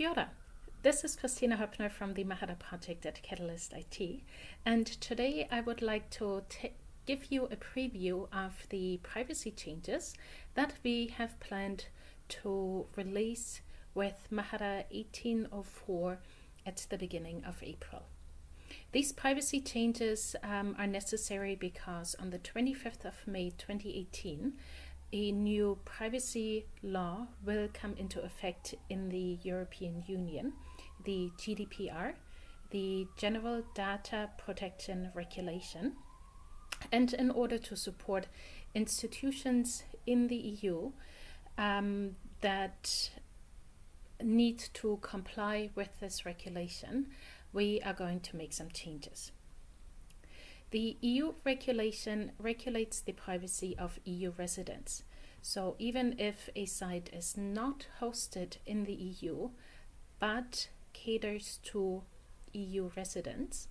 Kia ora. This is Kristina Hoeppner from the Mahara project at Catalyst IT, and today I would like to give you a preview of the privacy changes that we have planned to release with Mahara 1804 at the beginning of April. These privacy changes um, are necessary because on the 25th of May 2018, a new privacy law will come into effect in the European Union, the GDPR, the General Data Protection Regulation. And in order to support institutions in the EU um, that need to comply with this regulation, we are going to make some changes. The EU regulation regulates the privacy of EU residents. So even if a site is not hosted in the EU, but caters to EU residents,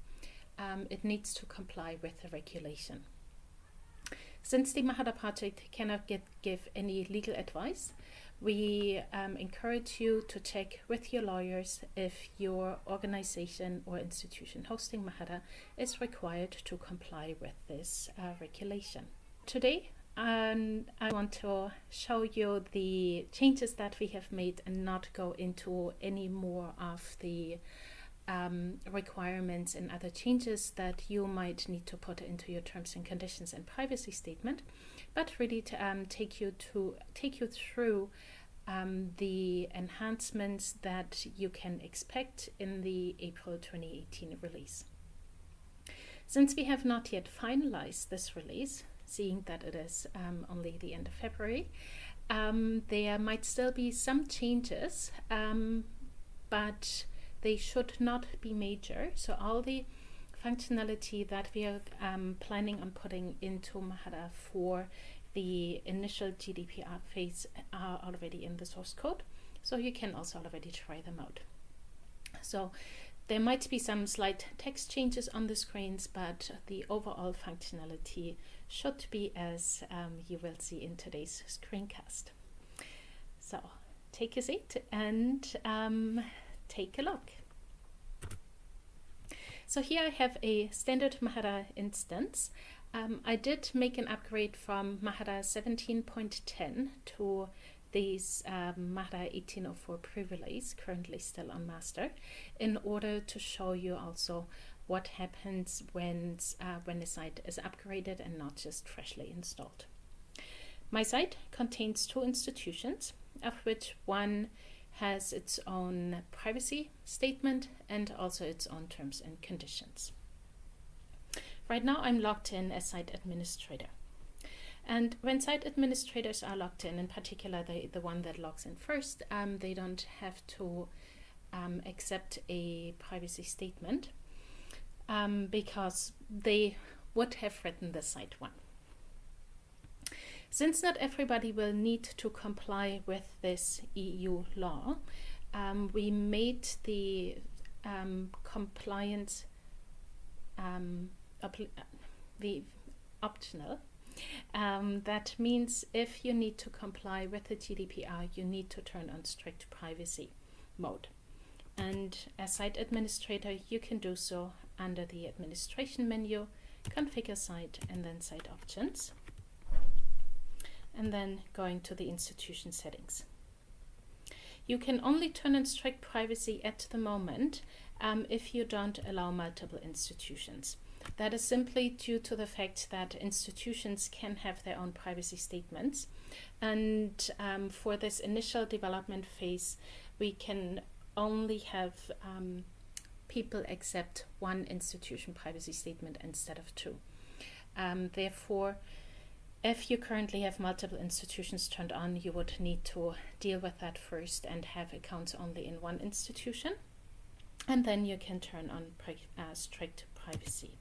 um, it needs to comply with the regulation. Since the Mahara project cannot get, give any legal advice, we um, encourage you to check with your lawyers if your organization or institution hosting Mahara is required to comply with this uh, regulation. Today, um, I want to show you the changes that we have made and not go into any more of the um, requirements and other changes that you might need to put into your terms and conditions and privacy statement, but really to um, take you to take you through um, the enhancements that you can expect in the April 2018 release. Since we have not yet finalized this release, seeing that it is um, only the end of February, um, there might still be some changes, um, but they should not be major. So all the functionality that we are um, planning on putting into Mahara for the initial GDPR phase are already in the source code. So you can also already try them out. So there might be some slight text changes on the screens, but the overall functionality should be as um, you will see in today's screencast. So take a seat and um, take a look. So here I have a standard Mahara instance. Um, I did make an upgrade from Mahara 17.10 to these um, Mahara 1804 pre-release, currently still on master, in order to show you also what happens when, uh, when the site is upgraded and not just freshly installed. My site contains two institutions, of which one has its own privacy statement and also its own terms and conditions. Right now I'm logged in as site administrator. And when site administrators are logged in, in particular the, the one that logs in first, um, they don't have to um, accept a privacy statement um, because they would have written the site one. Since not everybody will need to comply with this EU law, um, we made the um, compliance um, the optional. Um, that means if you need to comply with the GDPR, you need to turn on strict privacy mode. And as site administrator, you can do so under the administration menu, configure site, and then site options. And then going to the institution settings. You can only turn on strict privacy at the moment um, if you don't allow multiple institutions. That is simply due to the fact that institutions can have their own privacy statements. And um, for this initial development phase, we can only have um, people accept one institution privacy statement instead of two. Um, therefore, if you currently have multiple institutions turned on, you would need to deal with that first and have accounts only in one institution. And then you can turn on uh, strict privacy.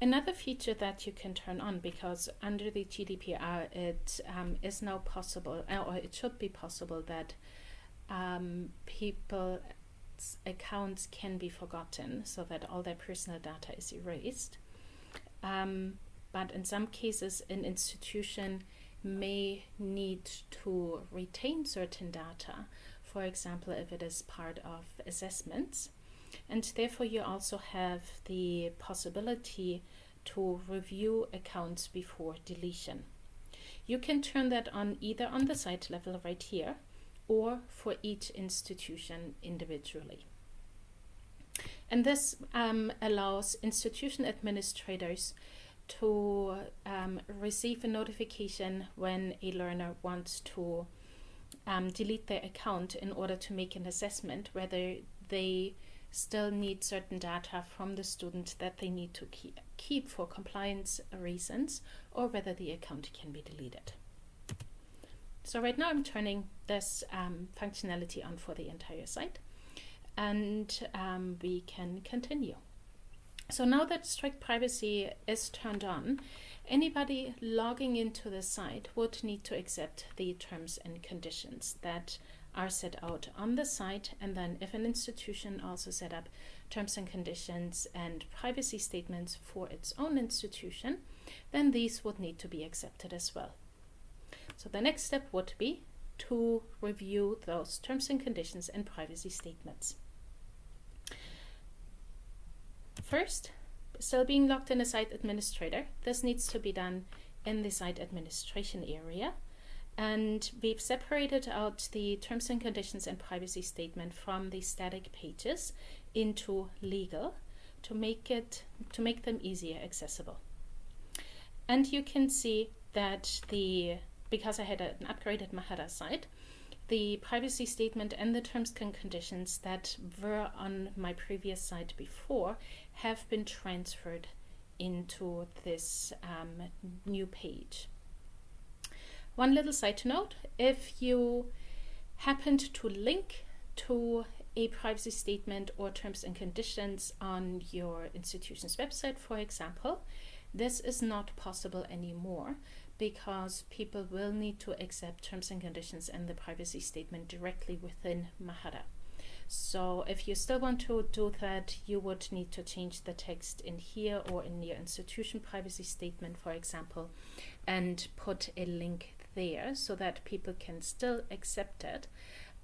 Another feature that you can turn on because under the GDPR it um, is now possible uh, or it should be possible that um, people's accounts can be forgotten so that all their personal data is erased. Um, but in some cases an institution may need to retain certain data for example, if it is part of assessments. And therefore, you also have the possibility to review accounts before deletion. You can turn that on either on the site level right here or for each institution individually. And this um, allows institution administrators to um, receive a notification when a learner wants to um, delete their account in order to make an assessment whether they still need certain data from the student that they need to keep, for compliance reasons or whether the account can be deleted. So right now I'm turning this um, functionality on for the entire site and um, we can continue. So now that strict privacy is turned on, anybody logging into the site would need to accept the terms and conditions that are set out on the site and then if an institution also set up terms and conditions and privacy statements for its own institution, then these would need to be accepted as well. So the next step would be to review those terms and conditions and privacy statements. First, still being logged in a site administrator, this needs to be done in the site administration area and we've separated out the terms and conditions and privacy statement from the static pages into legal to make it to make them easier accessible. And you can see that the because I had an upgraded Mahara site, the privacy statement and the terms and conditions that were on my previous site before have been transferred into this um, new page. One little side note, if you happened to link to a privacy statement or terms and conditions on your institution's website, for example, this is not possible anymore because people will need to accept terms and conditions and the privacy statement directly within Mahara. So if you still want to do that, you would need to change the text in here or in your institution privacy statement, for example, and put a link there so that people can still accept it,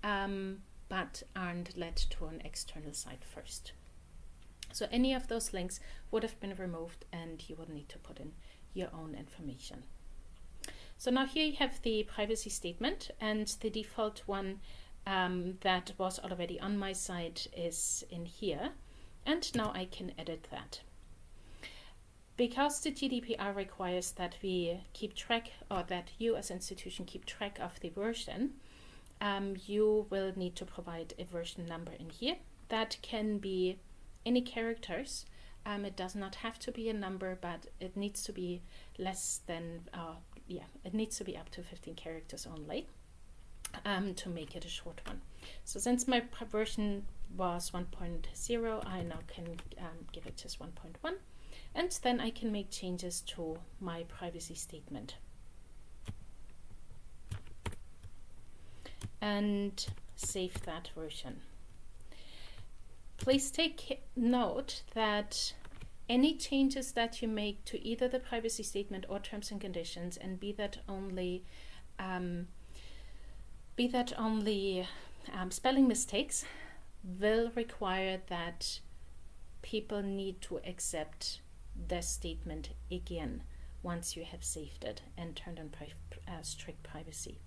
um, but aren't led to an external site first. So any of those links would have been removed and you would need to put in your own information. So now here you have the privacy statement and the default one um, that was already on my site is in here. And now I can edit that. Because the GDPR requires that we keep track, or that you as institution keep track of the version, um, you will need to provide a version number in here. That can be any characters. Um, it does not have to be a number, but it needs to be less than, uh, yeah, it needs to be up to 15 characters only um, to make it a short one. So since my version was 1.0, I now can um, give it just 1.1 and then I can make changes to my privacy statement. And save that version. Please take note that any changes that you make to either the privacy statement or terms and conditions, and be that only um, be that only um, spelling mistakes, will require that people need to accept the statement again once you have saved it and turned on pri uh, strict privacy.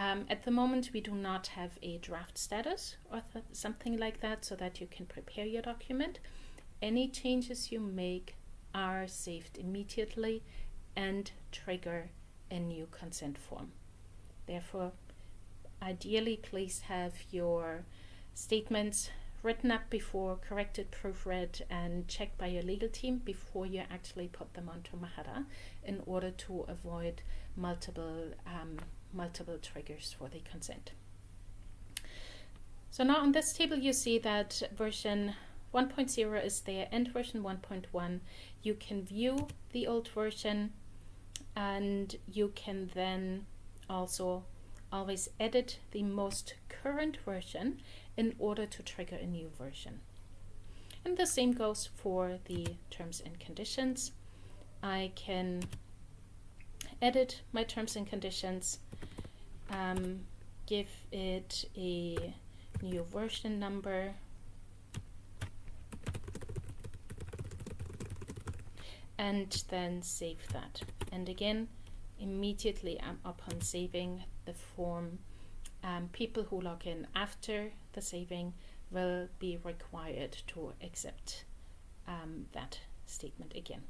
Um, at the moment, we do not have a draft status or something like that so that you can prepare your document. Any changes you make are saved immediately and trigger a new consent form. Therefore, ideally, please have your statements written up before, corrected, proofread, and checked by your legal team before you actually put them onto Mahara in order to avoid multiple, um, multiple triggers for the consent. So now on this table you see that version 1.0 is there and version 1.1. You can view the old version and you can then also always edit the most current version in order to trigger a new version. And the same goes for the terms and conditions. I can edit my terms and conditions um, give it a new version number. And then save that. And again immediately um, upon saving the form. Um, people who log in after the saving will be required to accept um, that statement again.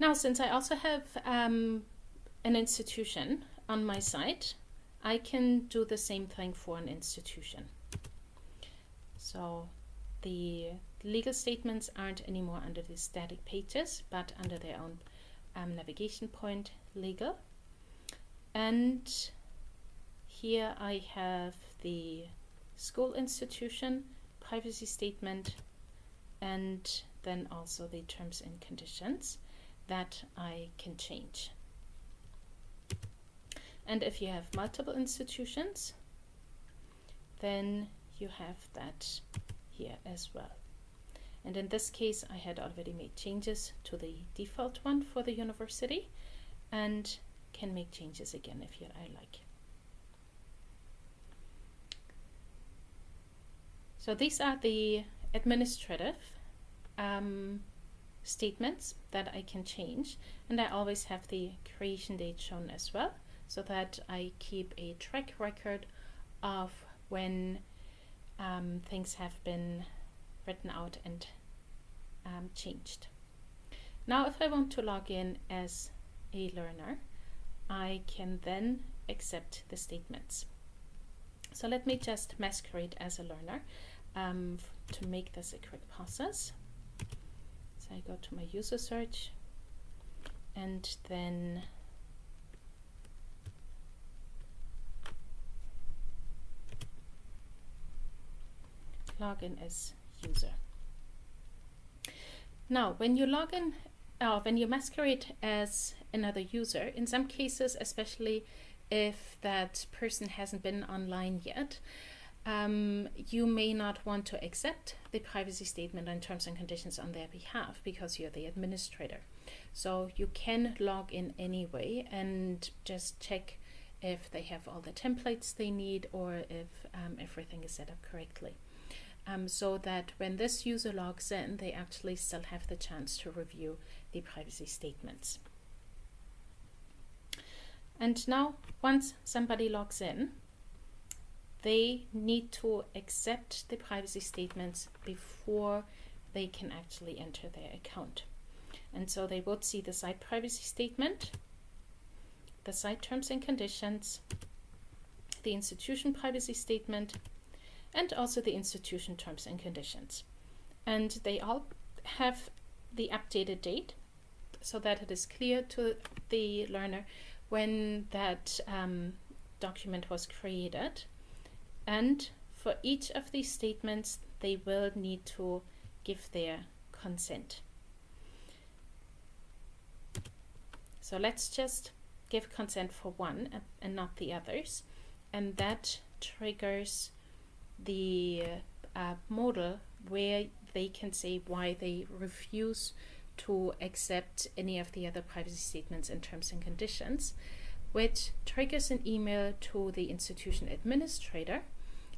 Now, since I also have um, an institution on my site, I can do the same thing for an institution. So the legal statements aren't anymore under the static pages, but under their own um, navigation point legal. And here I have the school institution, privacy statement, and then also the terms and conditions that I can change. And if you have multiple institutions, then you have that here as well. And in this case, I had already made changes to the default one for the university and can make changes again if you, I like. So these are the administrative um, statements that I can change and I always have the creation date shown as well so that I keep a track record of when um, things have been written out and um, changed. Now if I want to log in as a learner, I can then accept the statements. So let me just masquerade as a learner um, to make this a quick process. So I go to my user search and then log in as user. Now, when you log in, uh, when you masquerade as another user, in some cases, especially if that person hasn't been online yet, um, you may not want to accept the privacy statement and terms and conditions on their behalf because you're the administrator. So you can log in anyway and just check if they have all the templates they need or if um, everything is set up correctly. Um, so that when this user logs in, they actually still have the chance to review the privacy statements. And now, once somebody logs in, they need to accept the privacy statements before they can actually enter their account. And so they would see the site privacy statement, the site terms and conditions, the institution privacy statement, and also the institution terms and conditions. And they all have the updated date so that it is clear to the learner when that um, document was created and for each of these statements, they will need to give their consent. So let's just give consent for one and not the others. And that triggers the uh, modal where they can say why they refuse to accept any of the other privacy statements and terms and conditions, which triggers an email to the institution administrator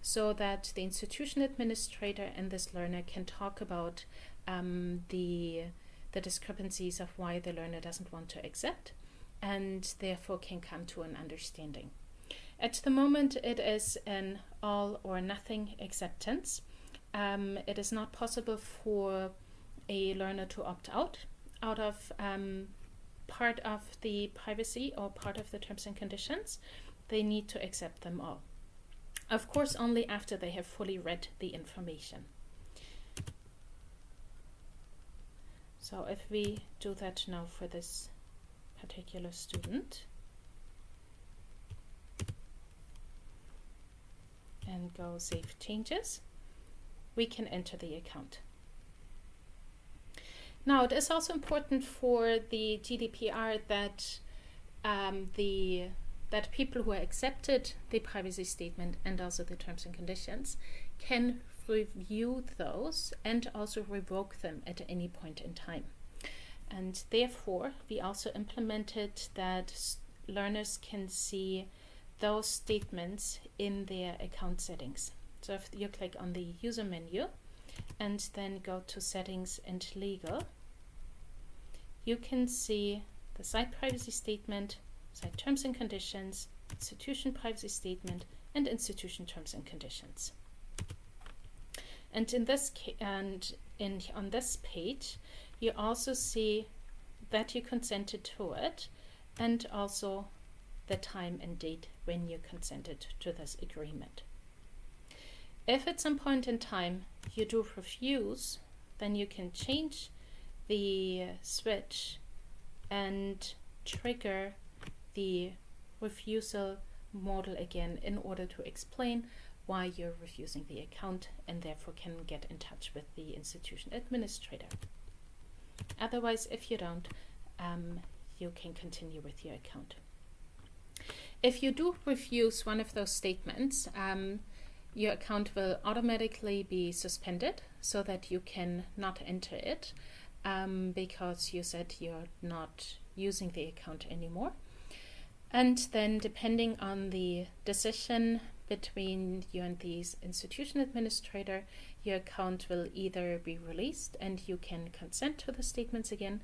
so that the institution administrator and this learner can talk about um, the, the discrepancies of why the learner doesn't want to accept and therefore can come to an understanding. At the moment, it is an all or nothing acceptance. Um, it is not possible for a learner to opt out out of um, part of the privacy or part of the terms and conditions. They need to accept them all. Of course, only after they have fully read the information. So if we do that now for this particular student and go save changes, we can enter the account. Now it is also important for the GDPR that um, the that people who accepted the privacy statement and also the terms and conditions can review those and also revoke them at any point in time. And therefore, we also implemented that learners can see those statements in their account settings. So if you click on the user menu and then go to settings and legal, you can see the site privacy statement, site terms and conditions, institution privacy statement, and institution terms and conditions. And in this and in on this page, you also see that you consented to it and also the time and date when you consented to this agreement. If at some point in time you do refuse, then you can change the switch and trigger the refusal modal again in order to explain why you're refusing the account and therefore can get in touch with the institution administrator. Otherwise, if you don't, um, you can continue with your account. If you do refuse one of those statements, um, your account will automatically be suspended so that you can not enter it um, because you said you're not using the account anymore. And then depending on the decision between you and the institution administrator, your account will either be released and you can consent to the statements again,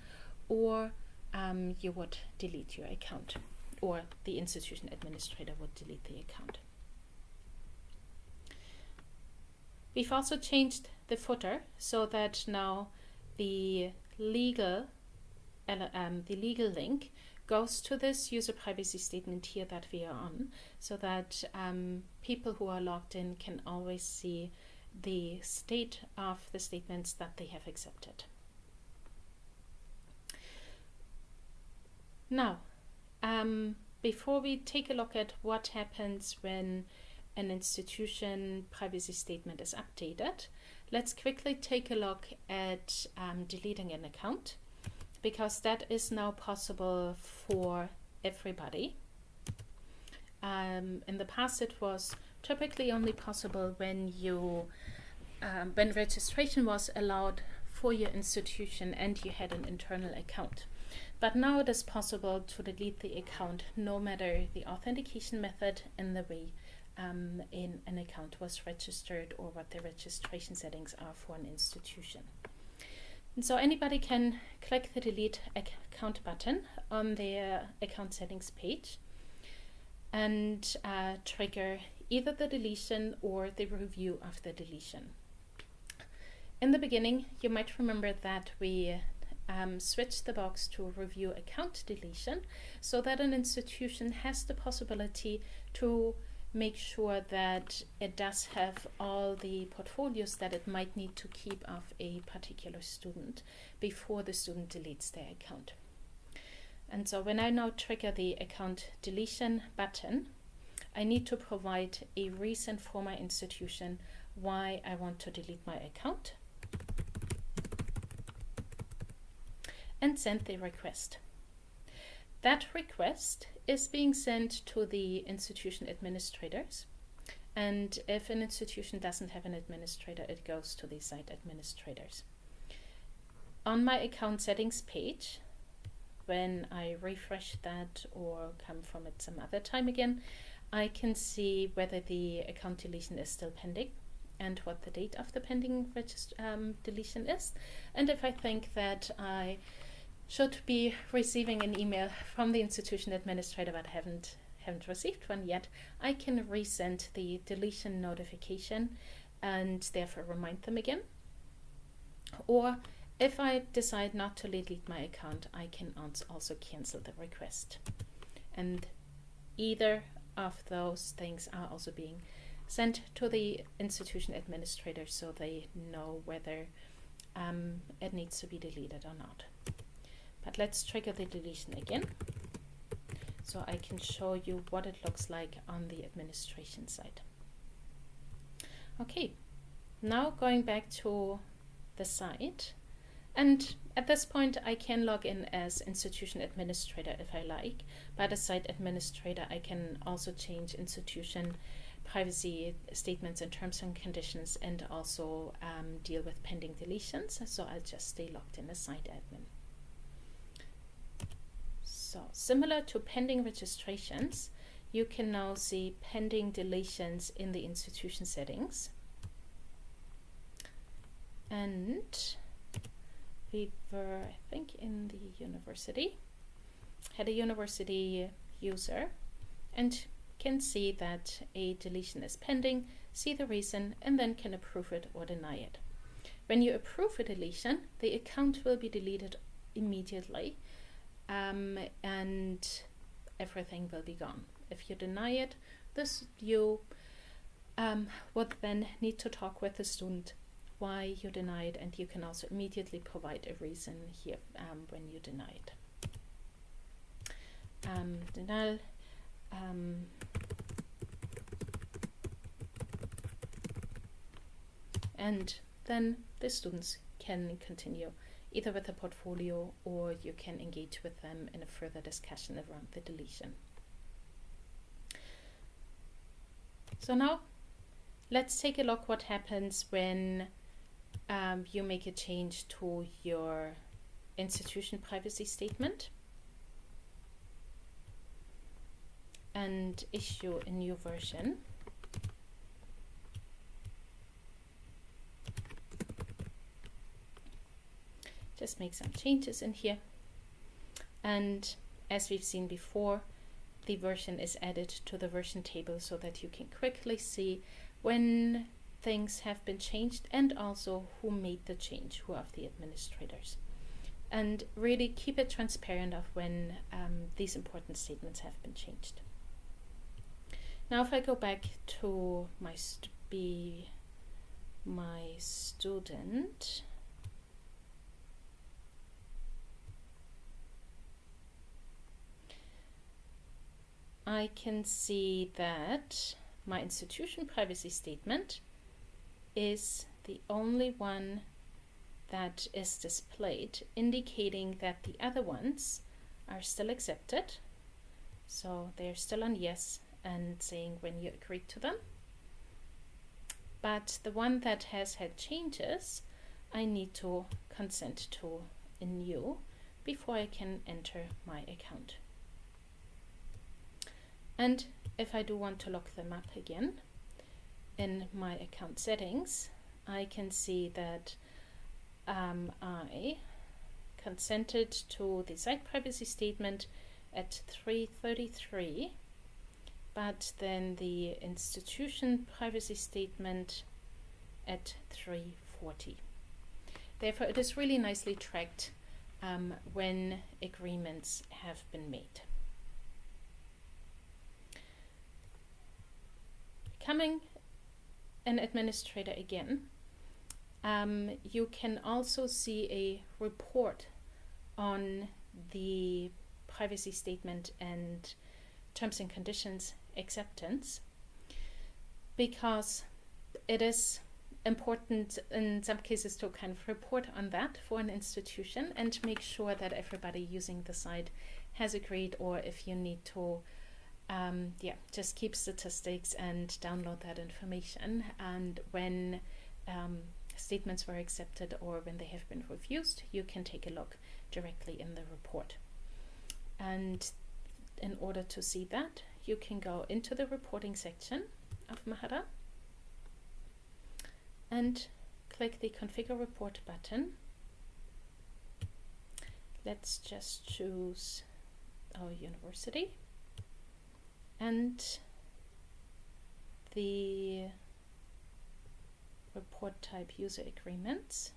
or um, you would delete your account, or the institution administrator would delete the account. We've also changed the footer so that now the legal um, the legal link goes to this user privacy statement here that we are on so that um, people who are logged in can always see the state of the statements that they have accepted. Now, um, before we take a look at what happens when an institution privacy statement is updated, let's quickly take a look at um, deleting an account because that is now possible for everybody. Um, in the past, it was typically only possible when you um, when registration was allowed for your institution and you had an internal account. But now it is possible to delete the account no matter the authentication method and the way um, in an account was registered or what the registration settings are for an institution. And so anybody can click the delete account button on their account settings page and uh, trigger either the deletion or the review of the deletion. In the beginning, you might remember that we um, switched the box to review account deletion so that an institution has the possibility to make sure that it does have all the portfolios that it might need to keep of a particular student before the student deletes their account. And so when I now trigger the account deletion button, I need to provide a reason for my institution why I want to delete my account and send the request. That request is being sent to the institution administrators. And if an institution doesn't have an administrator, it goes to the site administrators. On my account settings page, when I refresh that or come from it some other time again, I can see whether the account deletion is still pending and what the date of the pending um, deletion is. And if I think that I should be receiving an email from the institution administrator but haven't haven't received one yet, I can resend the deletion notification and therefore remind them again. Or if I decide not to delete my account, I can also cancel the request. And either of those things are also being sent to the institution administrator so they know whether um, it needs to be deleted or not. But let's trigger the deletion again so I can show you what it looks like on the administration side. Okay, now going back to the site. And at this point, I can log in as institution administrator if I like. But as site administrator, I can also change institution privacy statements and terms and conditions and also um, deal with pending deletions. So I'll just stay logged in as site admin. So similar to pending registrations, you can now see pending deletions in the institution settings. And we were, I think, in the university, had a university user and can see that a deletion is pending, see the reason, and then can approve it or deny it. When you approve a deletion, the account will be deleted immediately um, and everything will be gone. If you deny it, this you um, would then need to talk with the student why you deny it and you can also immediately provide a reason here um, when you deny it. Um, denial um, and then the students can continue either with a portfolio or you can engage with them in a further discussion around the deletion. So now let's take a look what happens when um, you make a change to your institution privacy statement and issue a new version. Just make some changes in here. And as we've seen before, the version is added to the version table so that you can quickly see when things have been changed and also who made the change, who are the administrators. And really keep it transparent of when um, these important statements have been changed. Now if I go back to my be my student, I can see that my institution privacy statement is the only one that is displayed, indicating that the other ones are still accepted. So they're still on yes and saying when you agree to them. But the one that has had changes, I need to consent to a new before I can enter my account. And if I do want to lock them up again in my account settings, I can see that um, I consented to the site privacy statement at 333 but then the institution privacy statement at 340. Therefore, it is really nicely tracked um, when agreements have been made. Becoming an administrator again, um, you can also see a report on the privacy statement and terms and conditions acceptance because it is important in some cases to kind of report on that for an institution and make sure that everybody using the site has agreed or if you need to um, yeah just keep statistics and download that information. And when um, statements were accepted or when they have been refused you can take a look directly in the report. And in order to see that you can go into the reporting section of Mahara and click the configure report button. Let's just choose our university and the report type user agreements.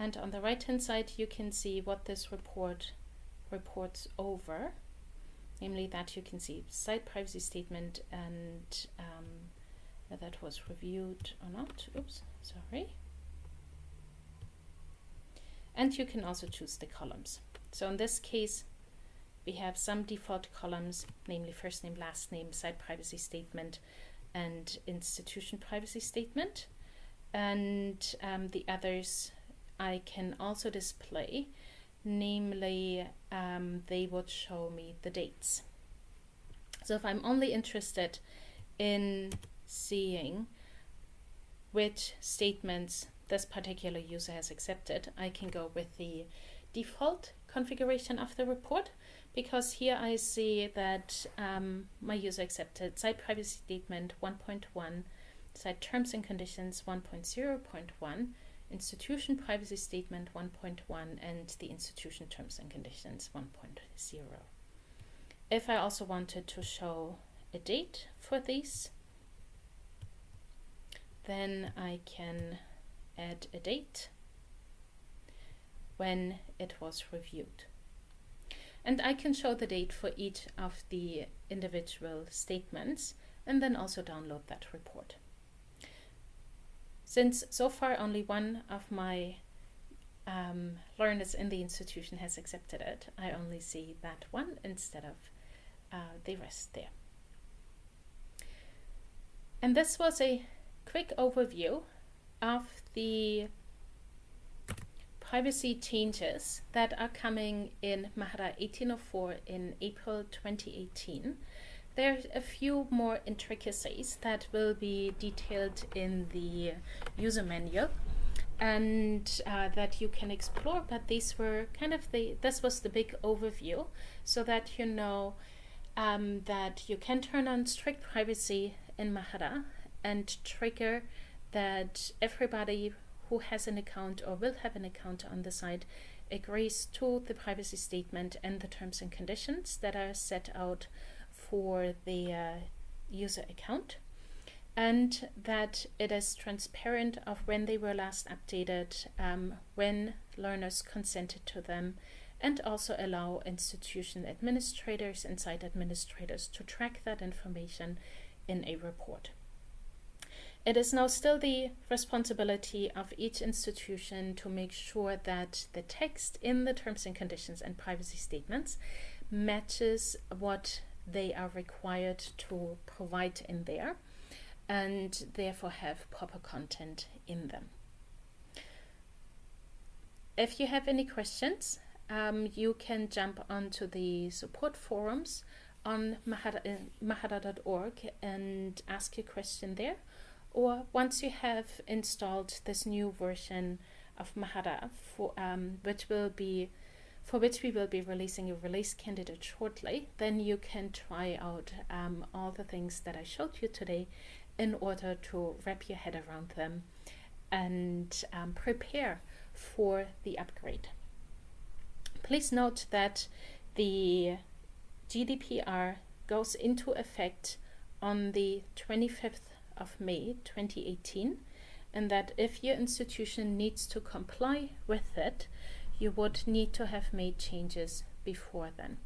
And on the right hand side, you can see what this report reports over, namely that you can see site privacy statement and um, that was reviewed or not. Oops, sorry. And you can also choose the columns. So in this case, we have some default columns, namely first name, last name, site privacy statement, and institution privacy statement. And um, the others I can also display, namely um, they would show me the dates. So if I'm only interested in seeing which statements this particular user has accepted, I can go with the default configuration of the report because here I see that um, my user accepted site privacy statement 1.1, site terms and conditions 1.0.1, institution privacy statement 1.1, and the institution terms and conditions 1.0. If I also wanted to show a date for these, then I can add a date when it was reviewed. And I can show the date for each of the individual statements and then also download that report. Since so far only one of my um, learners in the institution has accepted it, I only see that one instead of uh, the rest there. And this was a quick overview of the privacy changes that are coming in Mahara 1804 in April 2018. There's a few more intricacies that will be detailed in the user manual and uh, that you can explore but these were kind of the this was the big overview so that you know um, that you can turn on strict privacy in Mahara and trigger that everybody who has an account or will have an account on the site agrees to the privacy statement and the terms and conditions that are set out for the uh, user account and that it is transparent of when they were last updated, um, when learners consented to them, and also allow institution administrators and site administrators to track that information in a report. It is now still the responsibility of each institution to make sure that the text in the terms and conditions and privacy statements matches what they are required to provide in there and therefore have proper content in them. If you have any questions, um, you can jump onto the support forums on mahara.org uh, and ask your question there or once you have installed this new version of Mahara, for, um, which will be for which we will be releasing a release candidate shortly, then you can try out um, all the things that I showed you today in order to wrap your head around them and um, prepare for the upgrade. Please note that the GDPR goes into effect on the 25th of May 2018 and that if your institution needs to comply with it, you would need to have made changes before then.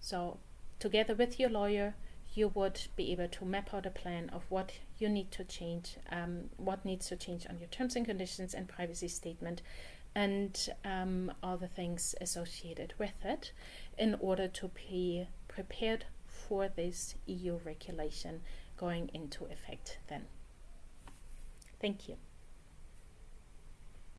So together with your lawyer, you would be able to map out a plan of what you need to change, um, what needs to change on your terms and conditions and privacy statement, and um, all the things associated with it in order to be prepared for this EU regulation going into effect then. Thank you.